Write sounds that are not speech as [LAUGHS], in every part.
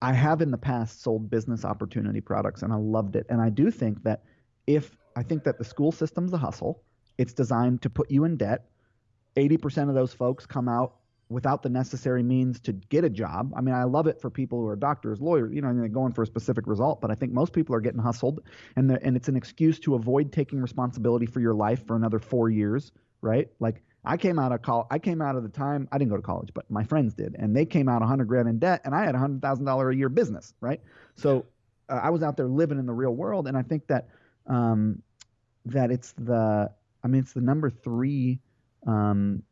I have in the past sold business opportunity products and I loved it. And I do think that if I think that the school system's a hustle, it's designed to put you in debt. 80% of those folks come out without the necessary means to get a job. I mean, I love it for people who are doctors, lawyers, you know, they're going for a specific result, but I think most people are getting hustled and and it's an excuse to avoid taking responsibility for your life for another 4 years, right? Like I came out of college. I came out of the time I didn't go to college, but my friends did, and they came out 100 grand in debt, and I had a hundred thousand dollar a year business, right? So uh, I was out there living in the real world, and I think that um, that it's the I mean it's the number three um,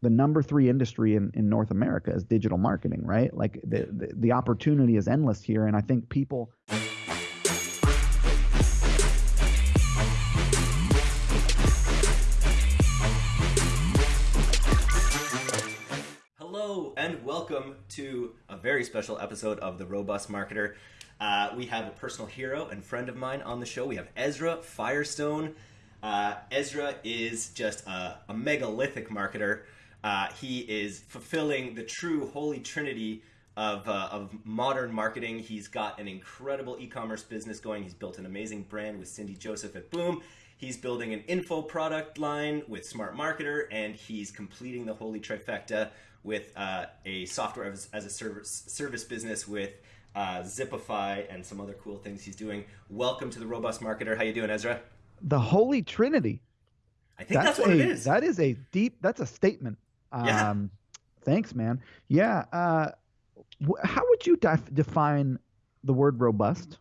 the number three industry in, in North America is digital marketing, right? Like the, the, the opportunity is endless here, and I think people. And welcome to a very special episode of the Robust Marketer. Uh, we have a personal hero and friend of mine on the show. We have Ezra Firestone. Uh, Ezra is just a, a megalithic marketer. Uh, he is fulfilling the true holy trinity of, uh, of modern marketing. He's got an incredible e-commerce business going. He's built an amazing brand with Cindy Joseph at Boom. He's building an info product line with Smart Marketer, and he's completing the holy trifecta with uh, a software as, as, a service, service business with uh, Zipify and some other cool things he's doing. Welcome to the Robust Marketer. How you doing, Ezra? The holy trinity. I think that's, that's what a, it is. That is a deep. That's a statement. Yeah. Um, thanks, man. Yeah. Uh, how would you def- define the word robust?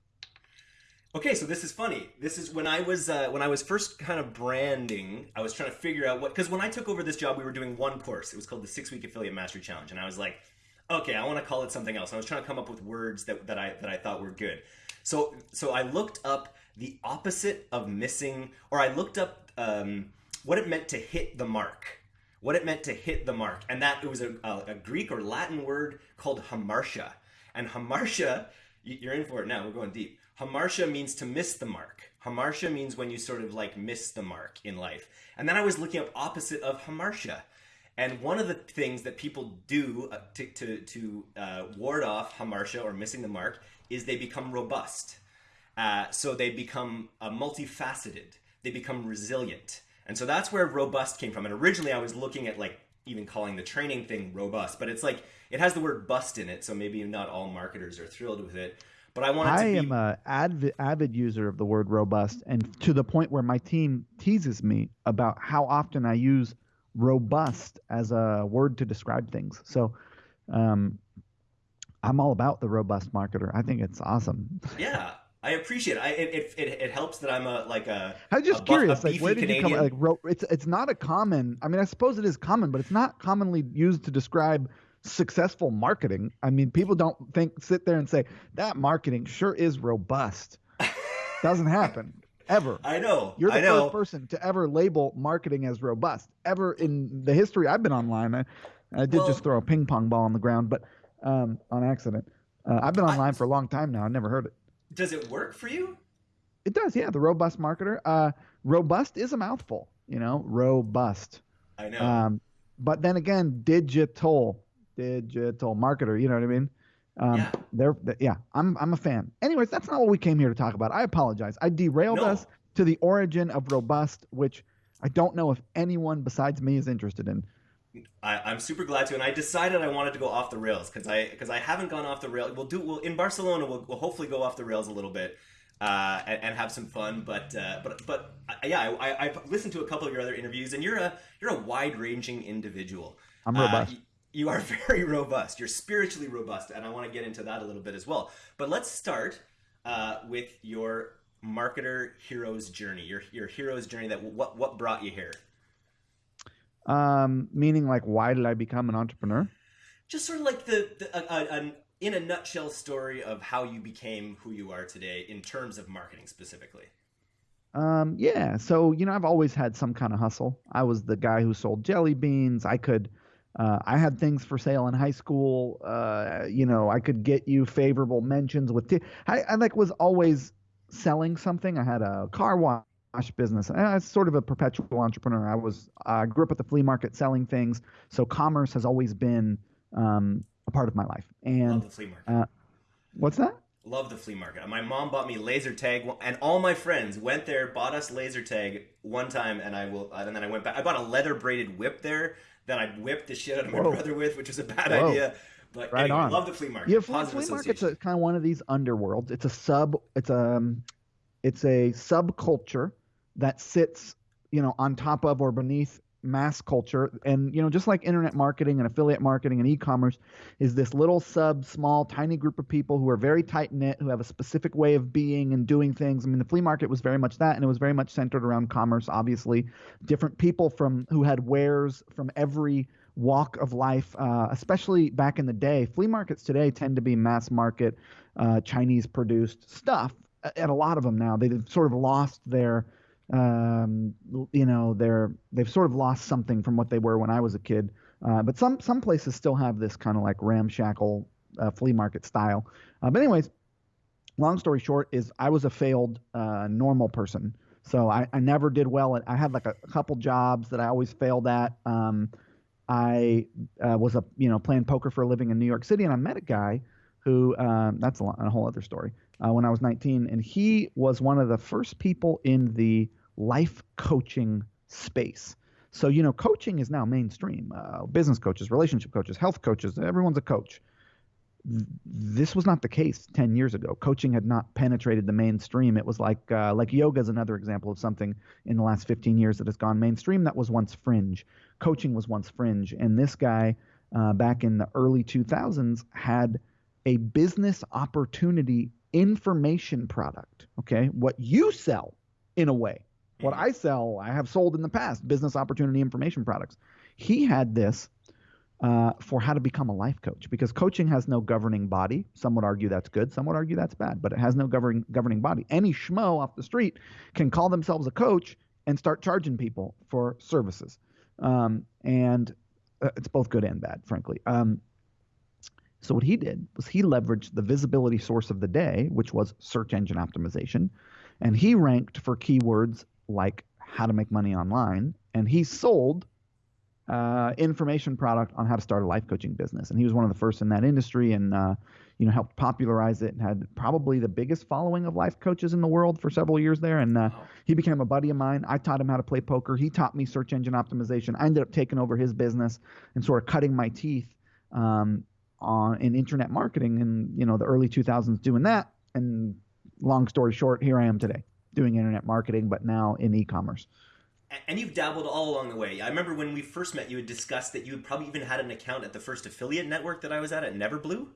Okay, so this is funny. This is when I was uh, when I was first kind of branding. I was trying to figure out what because when I took over this job, we were doing one course. It was called the Six Week Affiliate Mastery Challenge, and I was like, okay, I want to call it something else. And I was trying to come up with words that, that I that I thought were good. So so I looked up the opposite of missing, or I looked up um, what it meant to hit the mark what it meant to hit the mark. And that it was a, a, a Greek or Latin word called hamartia. And hamartia, you're in for it now, we're going deep. Hamartia means to miss the mark. Hamartia means when you sort of like miss the mark in life. And then I was looking up opposite of hamartia. And one of the things that people do uh, to, to, to uh, ward off hamartia or missing the mark is they become robust. Uh, so they become uh, multifaceted. They become resilient. And so that's where robust came from. And originally I was looking at like even calling the training thing robust, but it's like it has the word bust in it, so maybe not all marketers are thrilled with it. But I wanted I to be... am a avid, avid user of the word robust, and to the point where my team teases me about how often I use robust as a word to describe things. So, um, I'm all about the robust marketer. I think it's awesome. [LAUGHS] Yeah, I appreciate it. I, it, it, it. helps that I'm a like a. I'm just a curious. A like, where did Canadian. you come? Like, ro- it's it's not a common. I mean, I suppose it is common, but it's not commonly used to describe successful marketing. I mean, people don't think sit there and say that marketing sure is robust. [LAUGHS] Doesn't happen ever. I know. You're the I know. first person to ever label marketing as robust ever in the history I've been online. I, I did Well- just throw a ping pong ball on the ground, but um, on accident. Uh, I've been online for a long time now. I never heard it. Does it work for you? It does, yeah. The robust marketer. Uh, robust is a mouthful, you know. Robust. I know. Um, but then again, digital, digital marketer. You know what I mean? Um, Yeah. They're, th- yeah. I'm I'm a fan. Anyways, that's not what we came here to talk about. I apologize. I derailed No. us to the origin of robust, which I don't know if anyone besides me is interested in. I, I'm super glad to, and I decided I wanted to go off the rails because I because I haven't gone off the rail. We'll do we'll in Barcelona. We'll, we'll hopefully go off the rails a little bit uh, and, and have some fun. But uh, but but uh, yeah, I, I, I've listened to a couple of your other interviews, and you're a you're a wide ranging individual. I'm Uh, robust. You are [LAUGHS] very robust. You're spiritually robust, and I want to get into that a little bit as well. But let's start uh, with your marketer hero's journey. Your your hero's journey. That what what brought you here? Um, meaning like, why did I become an entrepreneur? just sort of like the, the a, a, an in a nutshell story of how you became who you are today in terms of marketing specifically. Um, yeah. So, you know, I've always had some kind of hustle. I was the guy who sold jelly beans. I could, uh, I had things for sale in high school. Uh, you know, I could get you favorable mentions with, t- I, I like was always selling something. I had a car wash business. I was sort of a perpetual entrepreneur. I was, I grew up at the flea market selling things. So commerce has always been, um, a part of my life. Love And, the flea market. uh, What's that? Love the flea market. My mom bought me laser tag, and all my friends went there, bought us laser tag one time, and I will, and then I went back. I bought a leather braided whip there that I whipped the shit out of my Whoa. brother with, which was a bad Whoa. idea. But right anyway, on. love the flea market. Yeah, flea, flea market's a, kind of one of these underworlds. It's a sub. It's a, um, it's a subculture that sits, you know, on top of or beneath mass culture. And you know just like internet marketing and affiliate marketing and e-commerce is this little sub small tiny group of people who are very tight knit who have a specific way of being and doing things. I mean the flea market was very much that and it was very much centered around commerce obviously. Different people from who had wares from every walk of life uh, especially back in the day. Flea markets today tend to be mass market uh, chinese produced stuff at a lot of them now. They've sort of lost their um, you know they're they've sort of lost something from what they were when I was a kid. Uh, but some some places still have this kind of like ramshackle uh, flea market style. Uh, but anyways, long story short is I was a failed uh, normal person. So I, I never did well. At, I had like a, couple jobs that I always failed at. Um, I uh, was a you know playing poker for a living in New York City, and I met a guy who um, that's a, a, whole other story. Uh, when I was 19, and he was one of the first people in the life coaching space. So, you know, coaching is now mainstream. Uh, business coaches, relationship coaches, health coaches, everyone's a coach. This was not the case 10 years ago. Coaching had not penetrated the mainstream. It was like uh, like yoga is another example of something in the last 15 years that has gone mainstream that was once fringe. Coaching was once fringe. And this guy uh, back in the early 2000s had a business opportunity information product. Okay. What you sell in a way what I sell, I have sold in the past business opportunity information products. He had this uh, for how to become a life coach because coaching has no governing body. Some would argue that's good, some would argue that's bad, but it has no governing governing body. Any schmo off the street can call themselves a coach and start charging people for services, um, and uh, it's both good and bad, frankly. Um, so what he did was he leveraged the visibility source of the day, which was search engine optimization, and he ranked for keywords like how to make money online, and he sold uh, information product on how to start a life coaching business. And he was one of the first in that industry, and uh, you know helped popularize it. and Had probably the biggest following of life coaches in the world for several years there. And uh, he became a buddy of mine. I taught him how to play poker. He taught me search engine optimization. I ended up taking over his business and sort of cutting my teeth um, on in internet marketing in you know the early 2000s doing that. And long story short, here I am today doing internet marketing, but now in e-commerce. And you've dabbled all along the way. I remember when we first met, you had discussed that you had probably even had an account at the first affiliate network that I was at at Neverblue.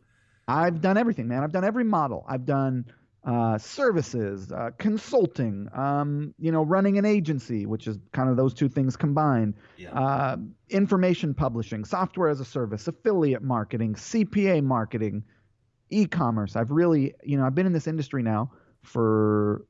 I've done everything, man. I've done every model. I've done uh, services, uh, consulting, um, you know, running an agency, which is kind of those two things combined, yeah. uh, information publishing, software as a service, affiliate marketing, CPA marketing, e-commerce. I've really, you know, I've been in this industry now for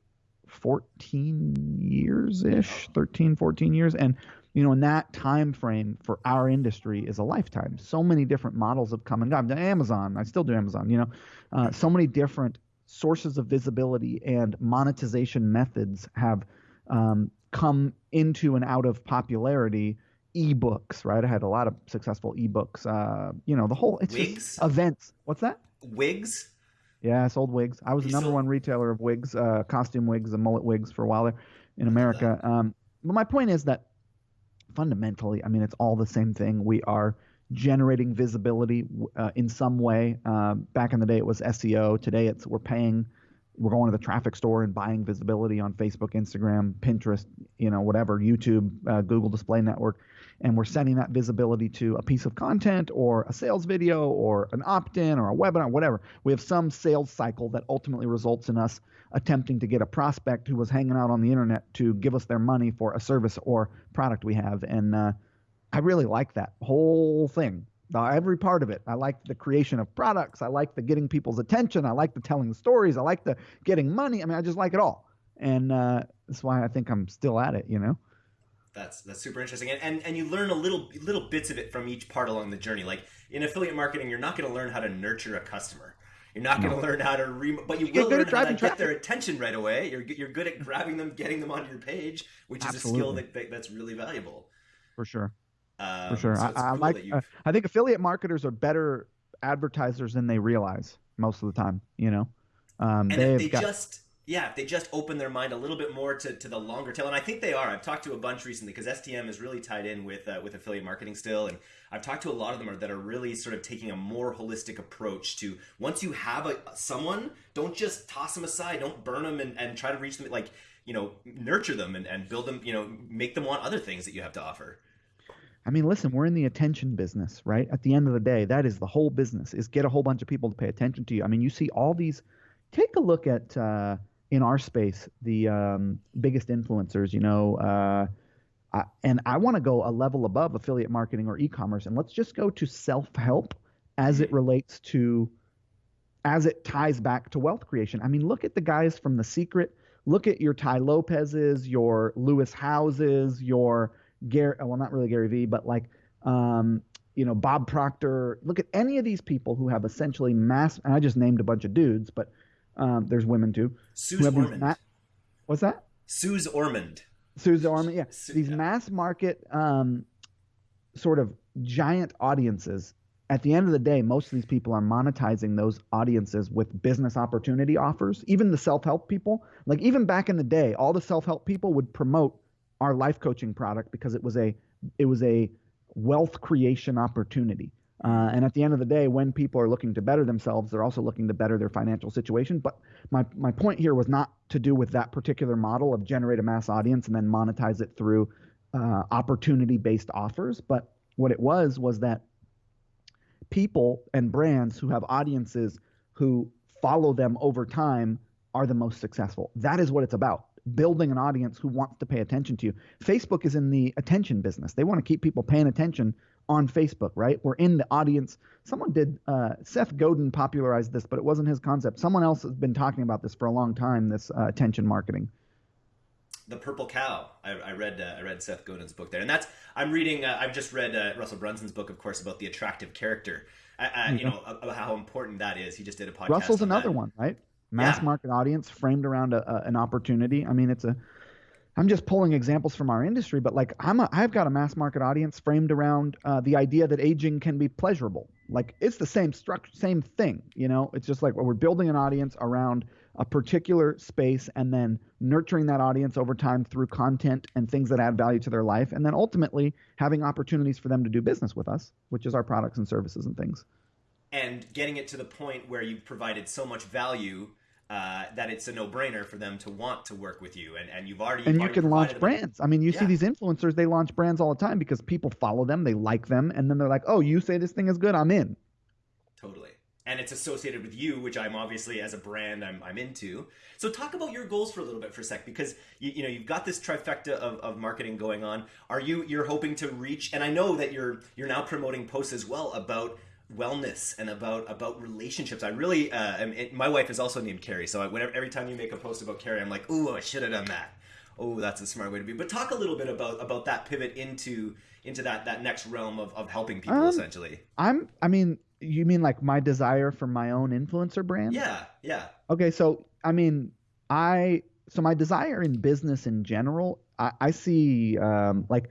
14 years ish 13 14 years and you know in that time frame for our industry is a lifetime. So many different models have come and gone. I've done amazon. I still do amazon you know. Uh, so many different sources of visibility and monetization methods have um, come into and out of popularity ebooks right i had a lot of successful ebooks uh, you know the whole it's wigs? events what's that wigs yeah, I sold wigs. I was the number sold... one retailer of wigs, uh, costume wigs, and mullet wigs for a while there in America. Um, but my point is that fundamentally, I mean, it's all the same thing. We are generating visibility uh, in some way. Uh, back in the day, it was SEO. Today, it's we're paying. We're going to the traffic store and buying visibility on Facebook, Instagram, Pinterest, you know, whatever, YouTube, uh, Google Display Network and we're sending that visibility to a piece of content or a sales video or an opt-in or a webinar, whatever. We have some sales cycle that ultimately results in us attempting to get a prospect who was hanging out on the internet to give us their money for a service or product we have. And uh, I really like that whole thing. Every part of it. I like the creation of products. I like the getting people's attention. I like the telling stories. I like the getting money. I mean, I just like it all. And uh, that's why I think I'm still at it, you know? That's that's super interesting, and, and and you learn a little little bits of it from each part along the journey. Like in affiliate marketing, you're not going to learn how to nurture a customer. You're not going to learn how to re, but you, you will learn how to get their attention right away. You're you're good at grabbing them, getting them onto your page, which is Absolutely. a skill that, that's really valuable. For sure. Um, For sure. So I, I cool like. Uh, I think affiliate marketers are better advertisers than they realize. most of the time. You know, um, and if they got... just yeah, if they just open their mind a little bit more to, to the longer tail, and I think they are. I've talked to a bunch recently because STM is really tied in with uh, with affiliate marketing still, and I've talked to a lot of them are, that are really sort of taking a more holistic approach to once you have a someone, don't just toss them aside, don't burn them, and, and try to reach them like you know nurture them and, and build them, you know, make them want other things that you have to offer. I mean, listen, we're in the attention business, right? At the end of the day, that is the whole business: is get a whole bunch of people to pay attention to you. I mean, you see all these. Take a look at uh, in our space the um, biggest influencers. You know, uh, I, and I want to go a level above affiliate marketing or e-commerce, and let's just go to self-help as it relates to as it ties back to wealth creation. I mean, look at the guys from The Secret. Look at your Tai Lopez's, your Lewis Howes's, your Gary, well, not really Gary Vee, but like, um, you know, Bob Proctor. Look at any of these people who have essentially mass. And I just named a bunch of dudes, but um, there's women too. Suze Orman. Ma- What's that? Suze Orman. Suze Orman. Yeah, these yeah. mass market um, sort of giant audiences. At the end of the day, most of these people are monetizing those audiences with business opportunity offers. Even the self-help people, like even back in the day, all the self-help people would promote our life coaching product because it was a it was a wealth creation opportunity. Uh, and at the end of the day, when people are looking to better themselves, they're also looking to better their financial situation. But my, my point here was not to do with that particular model of generate a mass audience and then monetize it through uh, opportunity based offers. But what it was was that people and brands who have audiences who follow them over time are the most successful. That is what it's about building an audience who wants to pay attention to you. Facebook is in the attention business. They want to keep people paying attention on Facebook, right? We're in the audience. Someone did, uh, Seth Godin popularized this, but it wasn't his concept. Someone else has been talking about this for a long time, this uh, attention marketing. The Purple Cow. I, I read uh, I read Seth Godin's book there, and that's I'm reading. Uh, I've just read uh, Russell Brunson's book, of course, about the attractive character. Mm-hmm. You know about how important that is. He just did a podcast. Russell's on another that. one, right? Mass yeah. market audience framed around a, a, an opportunity. I mean, it's a I'm just pulling examples from our industry, but like I'm a, I've got a mass market audience framed around uh, the idea that aging can be pleasurable. Like it's the same structure, same thing. You know, it's just like we're building an audience around a particular space and then nurturing that audience over time through content and things that add value to their life, and then ultimately having opportunities for them to do business with us, which is our products and services and things. And getting it to the point where you've provided so much value uh, that it's a no-brainer for them to want to work with you. And, and you've already and you can launch brands. I mean you yeah. see these influencers they launch brands all the time because people follow them they like them and then they're like oh you say this thing is good i'm in. Totally. And it's associated with you which i'm obviously as a brand i'm, I'm into. So talk about your goals for a little bit for a sec because you, you know you've got this trifecta of, of marketing going on. Are you you're hoping to reach and i know that you're you're now promoting posts as well about wellness and about about relationships. I really, uh, it, my wife is also named Carrie, so I, whenever every time you make a post about Carrie, I'm like, ooh, I should have done that. Oh, that's a smart way to be. But talk a little bit about about that pivot into into that that next realm of, of helping people um, essentially. I'm, I mean, you mean like my desire for my own influencer brand? Yeah, yeah. Okay, so I mean, I so my desire in business in general, I, I see um, like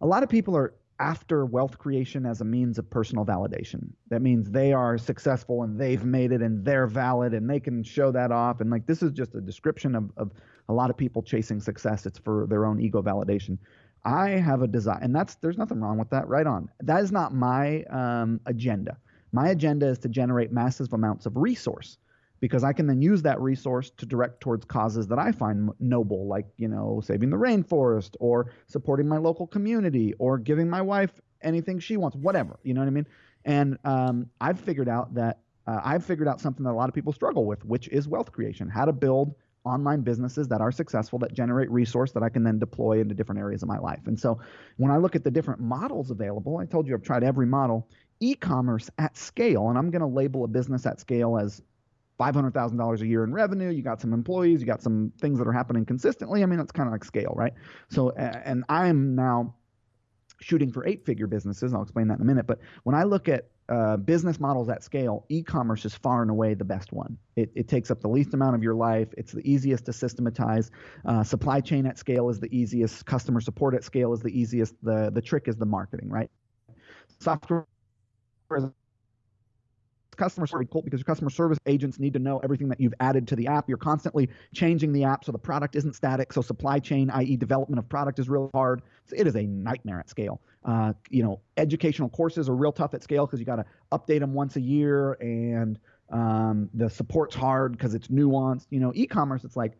a lot of people are after wealth creation as a means of personal validation. That means they are successful and they've made it and they're valid and they can show that off. And like this is just a description of, of a lot of people chasing success. It's for their own ego validation. I have a desire, and that's there's nothing wrong with that. Right on. That is not my um, agenda. My agenda is to generate massive amounts of resource because I can then use that resource to direct towards causes that I find noble, like, you know, saving the rainforest or supporting my local community or giving my wife anything she wants, whatever, you know what I mean? And um, I've figured out that uh, I've figured out something that a lot of people struggle with, which is wealth creation, how to build online businesses that are successful that generate resource that I can then deploy into different areas of my life. And so when I look at the different models available, I told you I've tried every model, e-commerce at scale, and I'm going to label a business at scale as $500,000 a year in revenue, you got some employees, you got some things that are happening consistently. I mean, it's kind of like scale, right? So, and I'm now shooting for eight figure businesses. I'll explain that in a minute. But when I look at uh, business models at scale, e commerce is far and away the best one. It, it, takes up the least amount of your life. It's the easiest to systematize. Uh, supply chain at scale is the easiest. Customer support at scale is the easiest. The, the trick is the marketing, right? Software customer service cool because your customer service agents need to know everything that you've added to the app. You're constantly changing the app so the product isn't static. So supply chain, i.e., development of product, is real hard. So it is a nightmare at scale. Uh, you know, educational courses are real tough at scale because you got to update them once a year, and um, the support's hard because it's nuanced. You know, e-commerce, it's like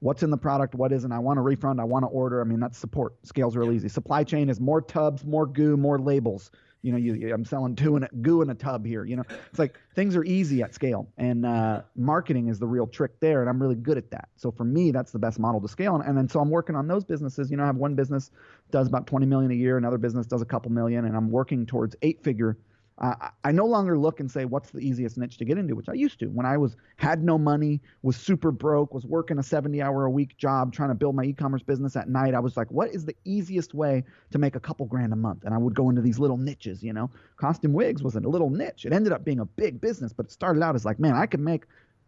what's in the product, what isn't. I want a refund, I want to order. I mean, that's support. Scales real easy. Supply chain is more tubs, more goo, more labels. You know, you, I'm selling two in a goo in a tub here. You know, it's like things are easy at scale, and uh, marketing is the real trick there, and I'm really good at that. So for me, that's the best model to scale, and, and then so I'm working on those businesses. You know, I have one business does about 20 million a year, another business does a couple million, and I'm working towards eight figure uh, I no longer look and say what's the easiest niche to get into, which I used to when I was had no money, was super broke, was working a 70 hour a week job trying to build my e-commerce business at night. I was like, what is the easiest way to make a couple grand a month? And I would go into these little niches, you know. Costume wigs was a little niche. It ended up being a big business, but it started out as like, man, I could make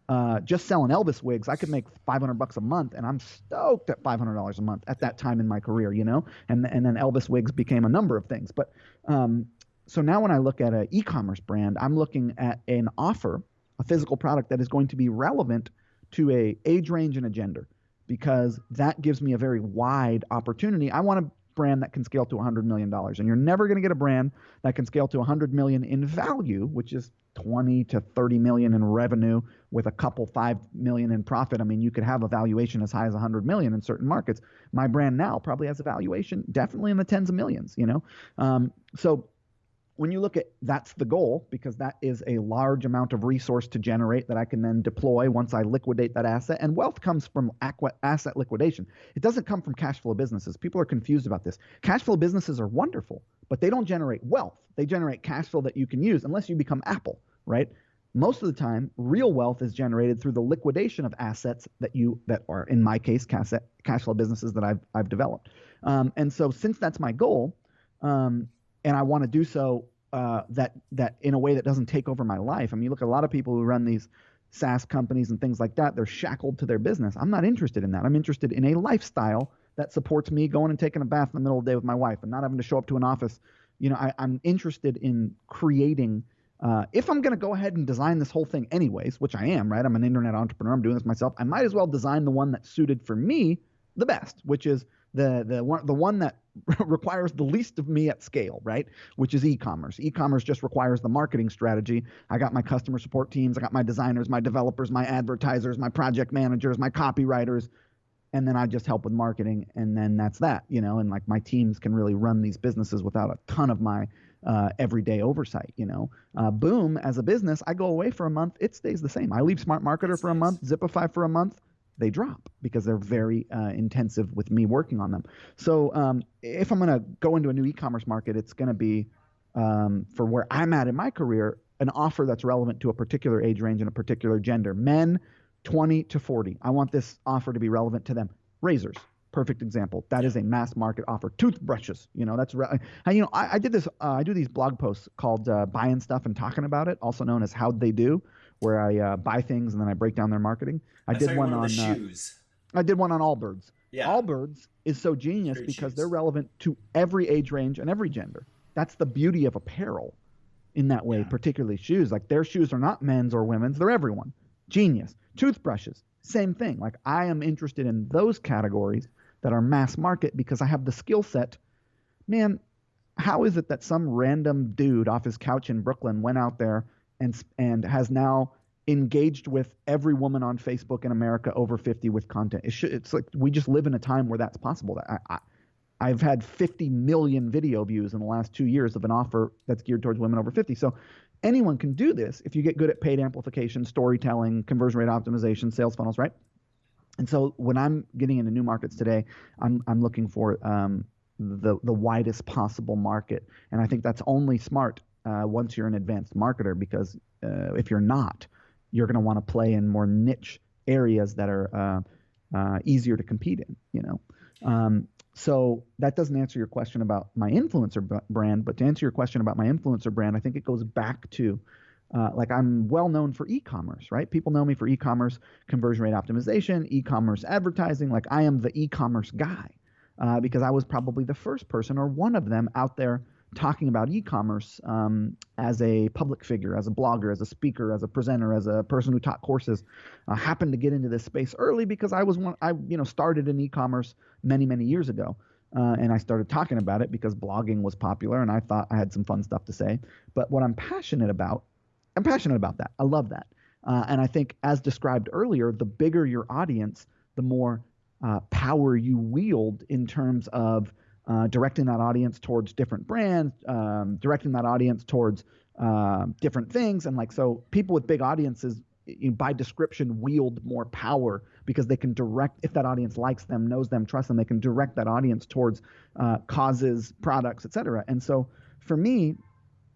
uh, just selling Elvis wigs, I could make 500 bucks a month, and I'm stoked at $500 a month at that time in my career, you know. And and then Elvis wigs became a number of things, but um, so now when I look at an e-commerce brand, I'm looking at an offer, a physical product that is going to be relevant to a age range and a gender because that gives me a very wide opportunity. I want a brand that can scale to 100 million dollars and you're never going to get a brand that can scale to 100 million in value, which is 20 to 30 million in revenue with a couple 5 million in profit. I mean, you could have a valuation as high as 100 million in certain markets. My brand now probably has a valuation definitely in the tens of millions, you know. Um, so when you look at that's the goal because that is a large amount of resource to generate that I can then deploy once I liquidate that asset. And wealth comes from asset liquidation. It doesn't come from cash flow businesses. People are confused about this. Cash flow businesses are wonderful, but they don't generate wealth. They generate cash flow that you can use unless you become Apple, right? Most of the time, real wealth is generated through the liquidation of assets that you that are in my case cash cash flow businesses that I've I've developed. Um, and so since that's my goal, um, and I want to do so uh, that that in a way that doesn't take over my life. I mean, you look at a lot of people who run these SaaS companies and things like that. They're shackled to their business. I'm not interested in that. I'm interested in a lifestyle that supports me going and taking a bath in the middle of the day with my wife and not having to show up to an office. You know, I, am interested in creating. Uh, if I'm going to go ahead and design this whole thing anyways, which I am, right? I'm an internet entrepreneur. I'm doing this myself. I might as well design the one that's suited for me the best, which is the the one the one that [LAUGHS] requires the least of me at scale, right? Which is e-commerce. E-commerce just requires the marketing strategy. I got my customer support teams, I got my designers, my developers, my advertisers, my project managers, my copywriters, and then I just help with marketing, and then that's that, you know. And like my teams can really run these businesses without a ton of my uh, everyday oversight, you know. Uh, Boom, as a business, I go away for a month, it stays the same. I leave Smart Marketer for a month, Zipify for a month they drop because they're very uh, intensive with me working on them. So um, if I'm going to go into a new e-commerce market, it's going to be um, for where I'm at in my career, an offer that's relevant to a particular age range and a particular gender. Men 20 to 40. I want this offer to be relevant to them. Razors, perfect example. That is a mass market offer. Toothbrushes, you know, that's re- and, you know I, I did this. Uh, I do these blog posts called uh, "Buying Stuff and Talking About It," also known as "How'd They Do." Where I uh, buy things and then I break down their marketing. I, I did one, on, uh, shoes. I did one on Allbirds. Yeah. Allbirds is so genius Great because shoes. they're relevant to every age range and every gender. That's the beauty of apparel in that way, yeah. particularly shoes. Like their shoes are not men's or women's, they're everyone. Genius. Toothbrushes, same thing. Like I am interested in those categories that are mass market because I have the skill set. Man, how is it that some random dude off his couch in Brooklyn went out there and and has now engaged with every woman on Facebook in America over 50 with content. It should, it's like we just live in a time where that's possible. I, I, have had 50 million video views in the last two years of an offer that's geared towards women over 50. So anyone can do this if you get good at paid amplification, storytelling, conversion rate optimization, sales funnels, right? And so when I'm getting into new markets today, I'm I'm looking for um, the the widest possible market, and I think that's only smart uh, once you're an advanced marketer because uh, if you're not, you're going to want to play in more niche areas that are uh, uh, easier to compete in. You know, um, so that doesn't answer your question about my influencer b- brand, but to answer your question about my influencer brand, I think it goes back to uh, like I'm well known for e-commerce, right? People know me for e-commerce conversion rate optimization, e-commerce advertising. Like I am the e-commerce guy uh, because I was probably the first person or one of them out there talking about e-commerce um, as a public figure, as a blogger, as a speaker, as a presenter, as a person who taught courses. I happened to get into this space early because I was one. I you know started in e-commerce many many years ago. Uh, and I started talking about it because blogging was popular, and I thought I had some fun stuff to say. But what I'm passionate about, I'm passionate about that. I love that, uh, and I think, as described earlier, the bigger your audience, the more uh, power you wield in terms of uh, directing that audience towards different brands, um, directing that audience towards uh, different things, and like so, people with big audiences, you know, by description, wield more power because they can direct if that audience likes them, knows them, trusts them, they can direct that audience towards uh, causes, products, etc. And so, for me,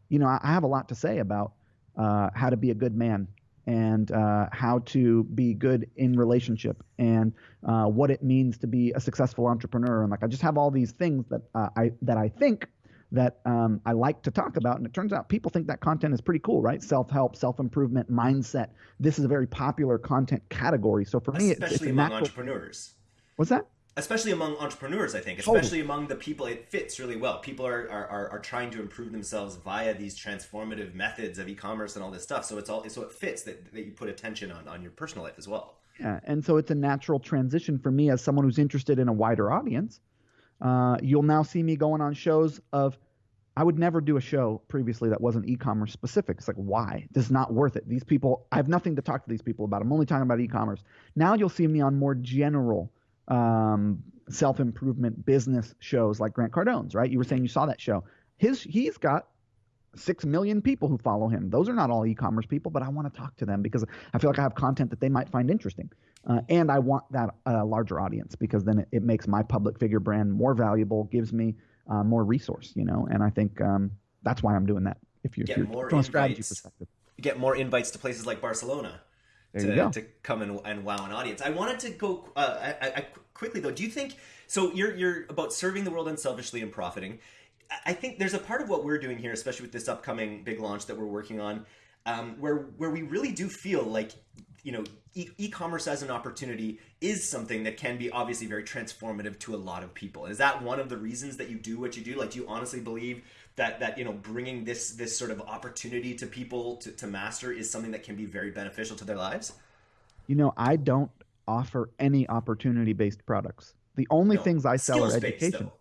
you know, I, I have a lot to say about uh, how to be a good man and uh, how to be good in relationship and uh, what it means to be a successful entrepreneur. And like I just have all these things that uh, I that I think that um, I like to talk about. And it turns out people think that content is pretty cool right? Self-help self-improvement mindset. This is a very popular content category. So for me especially it's, it's among natural... entrepreneurs. What's that especially among entrepreneurs i think especially totally. among the people it fits really well people are, are are trying to improve themselves via these transformative methods of e-commerce and all this stuff so it's all so it fits that, that you put attention on on your personal life as well yeah and so it's a natural transition for me as someone who's interested in a wider audience uh, you'll now see me going on shows of I would never do a show previously that wasn't e-commerce specific. It's like, why? This is not worth it. These people, I have nothing to talk to these people about. I'm only talking about e-commerce. Now you'll see me on more general um, self improvement business shows like Grant Cardone's, right? You were saying you saw that show. His he's got six million people who follow him. Those are not all e-commerce people, but I want to talk to them because I feel like I have content that they might find interesting, uh, and I want that uh, larger audience because then it, it, makes my public figure brand more valuable, gives me uh, more resource, you know. And I think um, that's why I'm doing that. If you're, if you're from a strategy perspective, get more invites to places like Barcelona to, to come and, and wow an audience. I wanted to go uh, I, I, quickly though. Do you think so? You're you're about serving the world unselfishly and profiting. I think there's a part of what we're doing here, especially with this upcoming big launch that we're working on, um, where where we really do feel like you know e- commerce as an opportunity is something that can be obviously very transformative to a lot of people. Is that one of the reasons that you do what you do? Like, do you honestly believe that that you know bringing this this sort of opportunity to people to, to master is something that can be very beneficial to their lives? You know i don't offer any opportunity based products. The only no. things i sell Skills are education.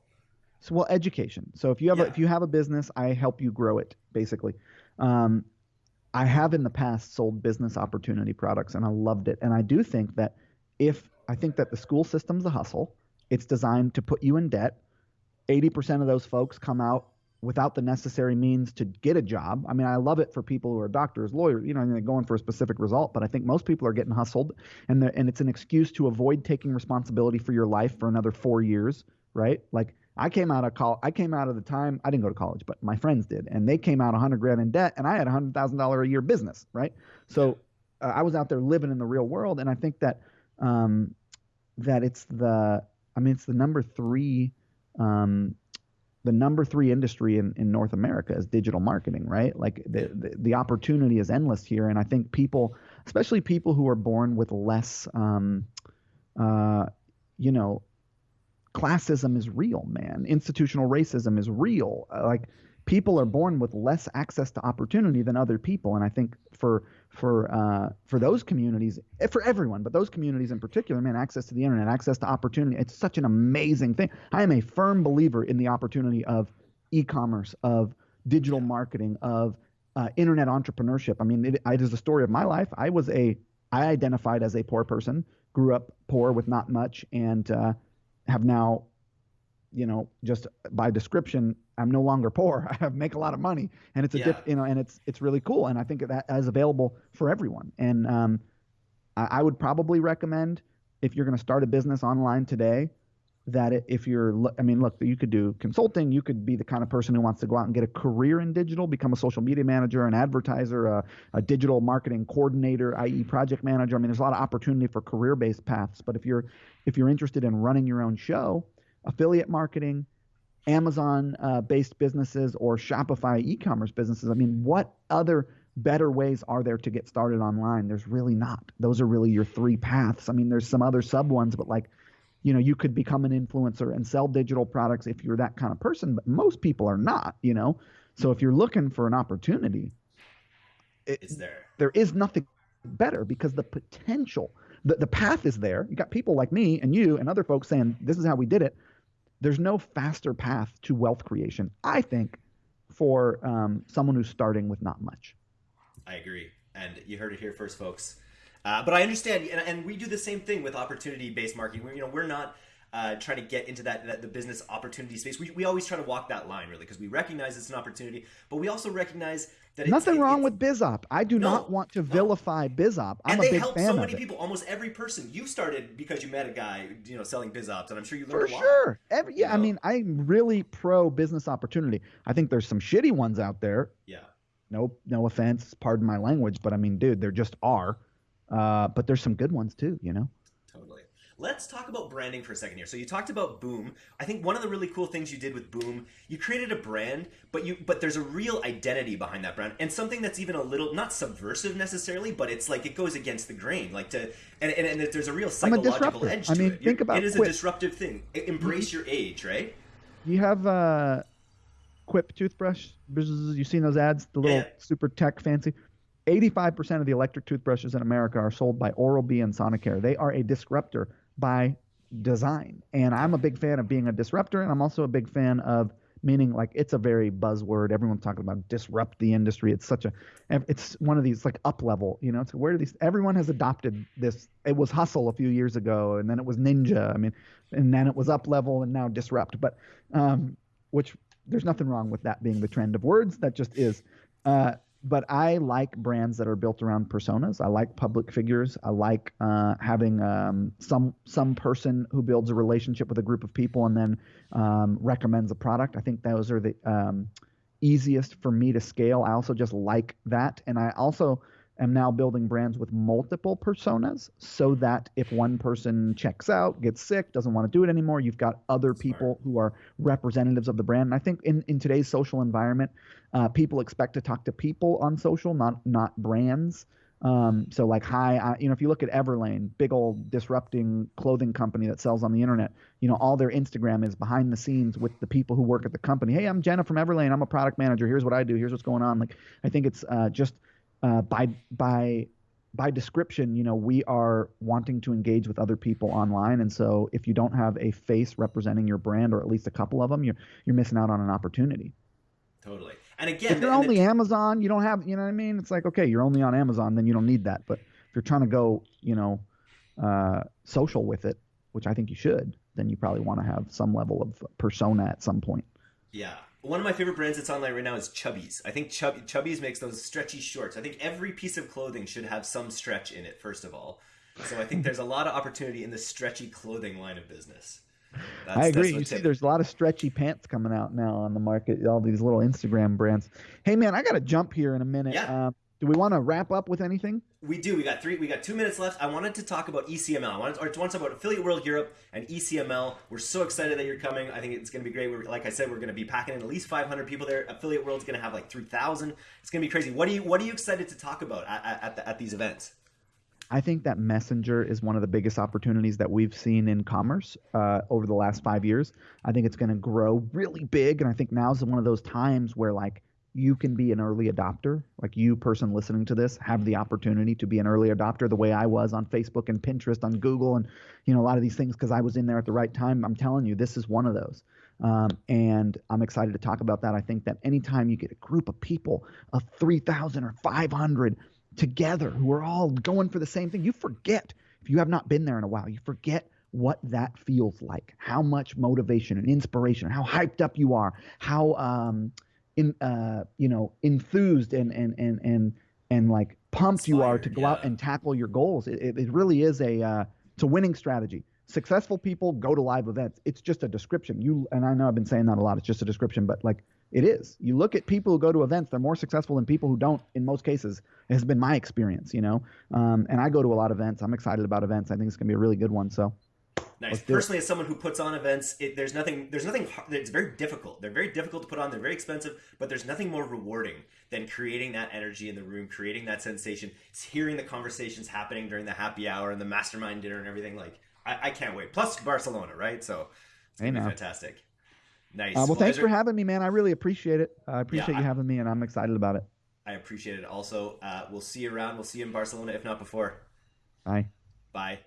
so well education. So if you have yeah. a, if you have a business i help you grow it basically. Um, i have in the past sold business opportunity products and i loved it. And i do think that if i think that the school system's a hustle. It's designed to put you in debt. 80% of those folks come out without the necessary means to get a job. I mean, I love it for people who are doctors, lawyers, you know, they're going for a specific result, but I think most people are getting hustled and and it's an excuse to avoid taking responsibility for your life for another 4 years, right? Like I came out of college. I came out of the time I didn't go to college, but my friends did, and they came out 100 grand in debt, and I had a hundred thousand dollar a year business, right? So uh, I was out there living in the real world, and I think that um, that it's the I mean it's the number three um, the number three industry in, in North America is digital marketing, right? Like the, the, the opportunity is endless here. And I think people, especially people who are born with less, um, uh, you know, classism is real, man. Institutional racism is real. Like people are born with less access to opportunity than other people. And I think for for uh, for those communities, eh, for everyone, but those communities in particular, man, access to the internet, access to opportunity, it's such an amazing thing. I am a firm believer in the opportunity of e-commerce, of digital marketing, of uh, internet entrepreneurship. I mean, it, it is the story of my life. I was a, I identified as a poor person, grew up poor with not much, and uh, have now you know, just by description, I'm no longer poor. [LAUGHS] I have make a lot of money, and it's a yeah. diff, you know, and it's it's really cool, and I think that is available for everyone. And um, I, I would probably recommend if you're going to start a business online today, that if you're, I mean, look, you could do consulting. You could be the kind of person who wants to go out and get a career in digital, become a social media manager, an advertiser, a, a digital marketing coordinator, i.e., project manager. I mean, there's a lot of opportunity for career-based paths. But if you're if you're interested in running your own show affiliate marketing, Amazon uh, based businesses, or Shopify e commerce businesses. I mean, what other better ways are there to get started online? There's really not. Those are really your three paths. I mean, there's some other sub ones, but like you know, you could become an influencer and sell digital products if you're that kind of person, but most people are not, you know. So if you're looking for an opportunity, it, it's there. There is nothing better because the potential, the, the path is there. You got people like me and you and other folks saying, this is how we did it. There's no faster path to wealth creation, I think, for um, someone who's starting with not much. I agree. And you heard it here first, folks. Uh, but I understand, and, and, we do the same thing with opportunity-based marketing. We, you know, we're not uh, trying to get into that, that, the business opportunity space. We, we always try to walk that line, really, because we recognize it's an opportunity, but we also recognize that it's nothing it's, wrong it's, with BizOp. I do no, not want to vilify no. BizOp. I'm and they a big help fan so many people. Almost every person you started because you met a guy, you know, selling BizOps, and I'm sure you learned For a lot. sure. Every, yeah, you know? I mean, I'm really pro business opportunity. I think there's some shitty ones out there. Yeah. No, no offense. Pardon my language, but I mean, dude, there just are. Uh, but there's some good ones too, you know? Let's talk about branding for a second here. So you talked about Boom. I think one of the really cool things you did with Boom, you created a brand, but you but there's a real identity behind that brand, and something that's even a little not subversive necessarily, but it's like it goes against the grain, like to and and, and there's a real psychological edge to I mean, it. think about it. it is Quip. a disruptive thing. Embrace your age, right? You have uh, Quip toothbrush. You've seen those ads, the little Yeah. super tech fancy. 85% of the electric toothbrushes in America are sold by Oral-B and Sonicare. They are a disruptor by design. And I'm a big fan of being a disruptor, and I'm also a big fan of meaning like it's a very buzzword. Everyone's talking about disrupt the industry. It's such a, it's one of these like up level, you know. It's where these everyone has adopted this. It was hustle a few years ago, and then it was ninja. I mean, and then it was up level, and now disrupt. But um, which there's nothing wrong with that being the trend of words. That just is. Uh, but I like brands that are built around personas. I like public figures. I like uh, having um, some some person who builds a relationship with a group of people and then um, recommends a product. I think those are the um, easiest for me to scale. I also just like that, and I also am now building brands with multiple personas so that if one person checks out, gets sick, doesn't want to do it anymore, you've got other people who are representatives of the brand. And I think in, in today's social environment, uh, people expect to talk to people on social, not not brands. Um, so like, hi, I, you know, if you look at Everlane, big old disrupting clothing company that sells on the internet, you know, all their Instagram is behind the scenes with the people who work at the company. Hey, I'm Jenna from Everlane. I'm a product manager. Here's what I do. Here's what's going on. Like, I think it's uh, just uh, by by by description, you know, we are wanting to engage with other people online, and so if you don't have a face representing your brand, or at least a couple of them, you're you're missing out on an opportunity. Totally. And again, if you're only the... Amazon, you don't have, you know what I mean? It's like okay, you're only on Amazon, then you don't need that. But if you're trying to go, you know, uh, social with it, which I think you should, then you probably want to have some level of persona at some point. Yeah, one of my favorite brands that's online right now is Chubbies. I think Chub- Chubbies makes those stretchy shorts. I think every piece of clothing should have some stretch in it, first of all. So I think there's a lot of opportunity in the stretchy clothing line of business. That's, I agree. You see, there's a lot of stretchy pants coming out now on the market. All these little Instagram brands. Hey, man, I got to jump here in a minute. Yeah. Um, do we want to wrap up with anything? We do. We got three. We got two minutes left. I wanted to talk about ECML. I wanted, or to want to talk about Affiliate World Europe and ECML. We're so excited that you're coming. I think it's going to be great. We're, like I said, we're going to be packing in at least 500 people there. Affiliate World's going to have like 3,000. It's going to be crazy. What are you What are you excited to talk about at at, the, at these events? I think that Messenger is one of the biggest opportunities that we've seen in commerce uh, over the last five years. I think it's going to grow really big, and I think now is one of those times where like you can be an early adopter. Like you, person listening to this, have the opportunity to be an early adopter the way I was on Facebook and Pinterest, on Google, and you know a lot of these things because I was in there at the right time. I'm telling you, this is one of those, um, and I'm excited to talk about that. I think that anytime you get a group of people of 3,000 or 500 together who are all going for the same thing, you forget if you have not been there in a while, you forget what that feels like, how much motivation and inspiration, how hyped up you are, how um, in uh, you know enthused and and and and and like pumped Inspired, you are to go yeah. out and tackle your goals. It, it really is a uh, it's a winning strategy. Successful people go to live events. It's just a description. You and I know I've been saying that a lot. It's just a description, but like it is. You look at people who go to events; they're more successful than people who don't. In most cases, it has been my experience. You know, um, and I go to a lot of events. I'm excited about events. I think it's gonna be a really good one. So Nice. Personally, as someone who puts on events, it, there's nothing. There's nothing. It's very difficult. They're very difficult to put on. They're very expensive, but there's nothing more rewarding than creating that energy in the room, creating that sensation. It's hearing the conversations happening during the happy hour and the mastermind dinner and everything. Like I, I can't wait. Plus Barcelona, right? So it's gonna Hey, be fantastic. Nice. Uh, well, thanks is for having me, man. I really appreciate it. I appreciate Yeah, you I- having me, and I'm excited about it. I appreciate it. Also, uh, we'll see you around. We'll see you in Barcelona, if not before. Bye. Bye.